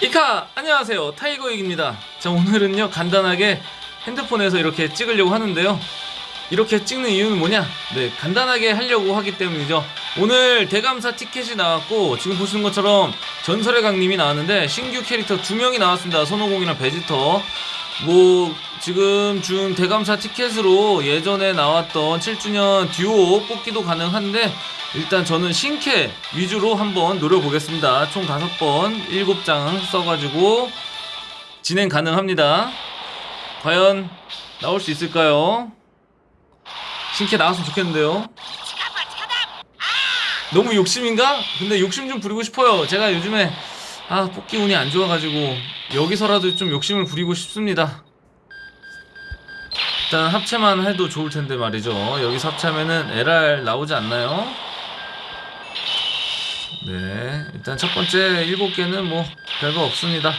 이카 안녕하세요. 타이거익입니다. 자 오늘은요 간단하게 핸드폰에서 이렇게 찍으려고 하는데요. 이렇게 찍는 이유는 뭐냐? 네 간단하게 하려고 하기 때문이죠. 오늘 대감사 티켓이 나왔고 지금 보시는 것처럼 전설의 강림이 나왔는데 신규 캐릭터 두 명이 나왔습니다. 손오공이랑 베지터 뭐 지금 준 대감사 티켓으로 예전에 나왔던 7주년 듀오 뽑기도 가능한데 일단 저는 신캐 위주로 한번 노려보겠습니다. 총 5번, 7장 써가지고 진행 가능합니다. 과연 나올 수 있을까요? 신캐 나왔으면 좋겠는데요. 너무 욕심인가? 근데 욕심 좀 부리고 싶어요. 제가 요즘에 아 뽑기 운이 안 좋아가지고 여기서라도 좀 욕심을 부리고 싶습니다. 일단 합체만 해도 좋을 텐데 말이죠. 여기서 합체하면은 LR 나오지 않나요? 네, 일단 첫 번째 일곱 개는 뭐 별거 없습니다.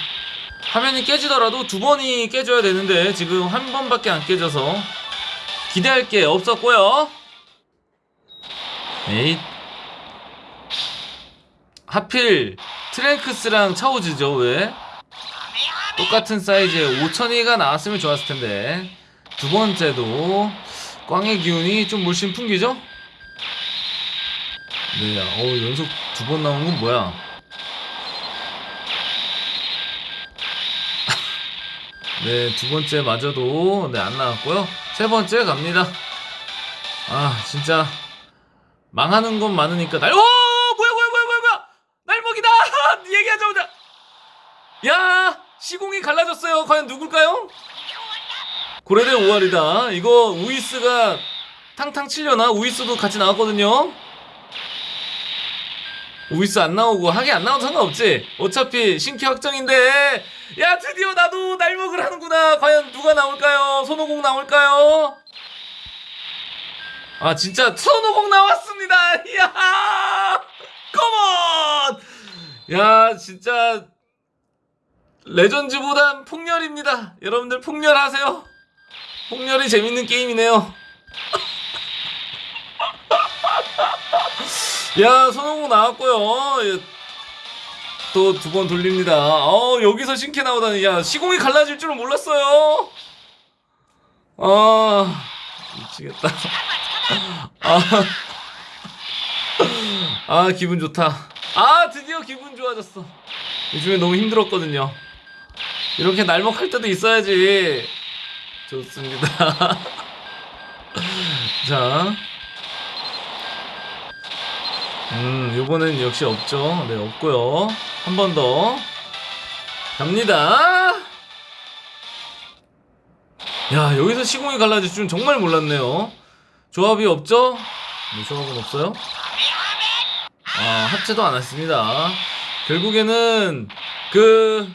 화면이 깨지더라도 두 번이 깨져야 되는데 지금 한 번밖에 안 깨져서 기대할 게 없었고요. 에잇. 하필 트랭크스랑 차오즈죠 왜? 똑같은 사이즈의 오천이가 나왔으면 좋았을 텐데 두 번째도 꽝의 기운이 좀 물씬 풍기죠? 네, 어 연속 두 번 나온 건 뭐야? 네, 두 번째 마저도 네, 안 나왔고요. 세 번째 갑니다. 아, 진짜 망하는 건 많으니까 날. 오, 뭐야, 뭐야, 뭐야, 뭐야, 뭐야! 날먹이다! 얘기하자마자. 야, 시공이 갈라졌어요. 과연 누굴까요? 고래대 5알이다. 이거 우이스가 탕탕 치려나? 우이스도 같이 나왔거든요. 우이스 안 나오고 하긴 안 나와도 상관없지 어차피 신캐 확정인데 야 드디어 나도 날먹을 하는구나 과연 누가 나올까요 손오공 나올까요 아 진짜 손오공 나왔습니다 이야 컴온 야 진짜 레전즈보단 폭렬입니다. 여러분들 폭렬하세요? 폭렬이 재밌는 게임이네요. 야 손오공 나왔고요. 또 두 번 돌립니다. 어 여기서 신캐 나오다니. 야 시공이 갈라질 줄은 몰랐어요. 아 미치겠다. 아, 아 기분 좋다. 아 드디어 기분 좋아졌어. 요즘에 너무 힘들었거든요 이렇게 날먹할 때도 있어야지 좋습니다 자 음, 요거는 역시 없죠. 네, 없고요. 한 번 더. 갑니다. 야, 여기서 시공이 갈라질 줄은 정말 몰랐네요. 조합이 없죠? 네, 조합은 없어요. 아, 합체도 안 했습니다. 결국에는 그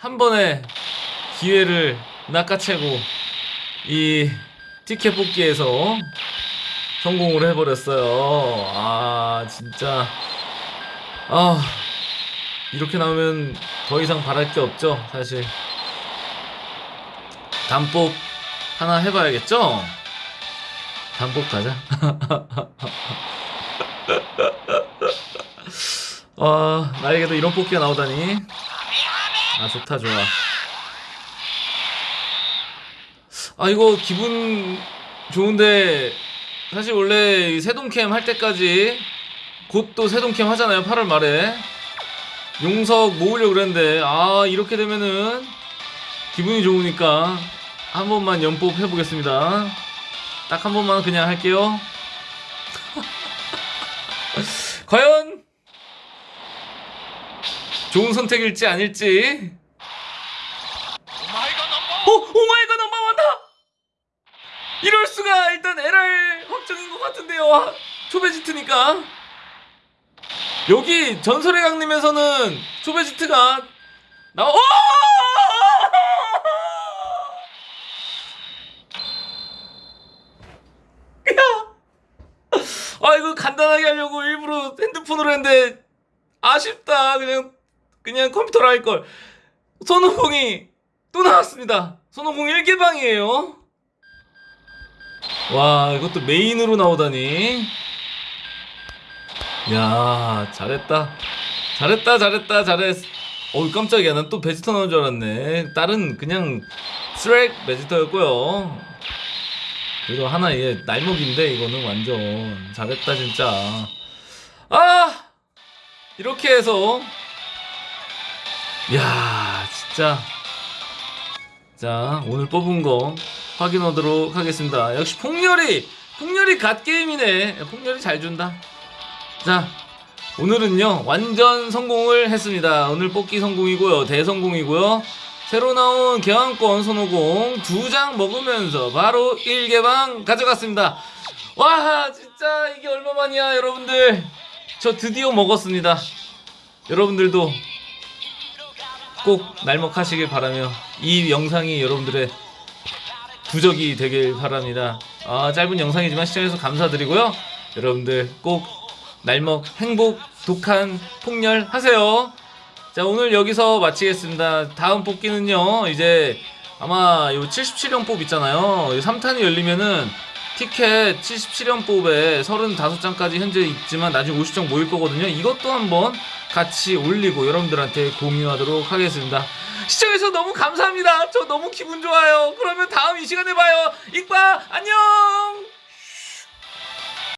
한 번의 기회를 낚아채고 이 티켓 뽑기에서 성공을 해버렸어요. 아, 진짜. 아, 이렇게 나오면 더 이상 바랄 게 없죠, 사실. 단복 하나 해봐야겠죠? 단복 가자. 아, 나에게도 이런 뽑기가 나오다니. 아, 좋다, 좋아. 아, 이거 기분 좋은데, 사실 원래 이 세동캠 할 때까지 곧 또 세동캠 하잖아요 8월 말에. 용석 모으려고 그랬는데 아 이렇게 되면은 기분이 좋으니까 한 번만 연법 해보겠습니다. 딱 한 번만 그냥 할게요. 과연 좋은 선택일지 아닐지 오! Oh my God 넘버 원다! 이럴 수가 일단 LR 확정인 것 같은데요. 아, 초베지트니까 여기 전설의 강림에서는 초베지트가 나 오! 야! 아 이거 간단하게 하려고 일부러 핸드폰으로 했는데 아쉽다. 그냥 그냥 컴퓨터로 할 걸. 손오공이 또 나왔습니다. 손오공 1개방이에요. 와 이것도 메인으로 나오다니. 야 잘했다. 잘했다 잘했다 잘했. 어우 깜짝이야. 난 또 베지터 나온 줄 알았네. 다른 그냥 스트렉 베지터였고요. 그리고 하나 얘 날먹인데 이거는 완전. 잘했다 진짜. 아! 이렇게 해서 야 진짜. 자 오늘 뽑은 거 확인하도록 하겠습니다. 역시 폭렬이 폭렬이 갓게임이네. 폭렬이 잘 준다. 자 오늘은요 완전 성공을 했습니다. 오늘 뽑기 성공이고요 대성공이고요. 새로 나온 개왕권 손오공 두 장 먹으면서 바로 1개방 가져갔습니다. 와 진짜 이게 얼마만이야 여러분들. 저 드디어 먹었습니다. 여러분들도 꼭 날먹하시길 바라며 이 영상이 여러분들의 부적이 되길 바랍니다. 아, 짧은 영상이지만 시청해주셔서 감사드리고요. 여러분들 꼭 날먹 행복 독한 폭렬 하세요. 자, 오늘 여기서 마치겠습니다. 다음 뽑기는요, 이제 아마 요 77형 뽑 있잖아요. 3탄이 열리면은 티켓 77형 뽑에 35장까지 현재 있지만 나중에 50장 모일 거거든요. 이것도 한번 같이 올리고 여러분들한테 공유하도록 하겠습니다. 시청해주셔서 너무 감사합니다. 저 너무 기분 좋아요. 그러면 다음 이 시간에 봐요. 이과 안녕!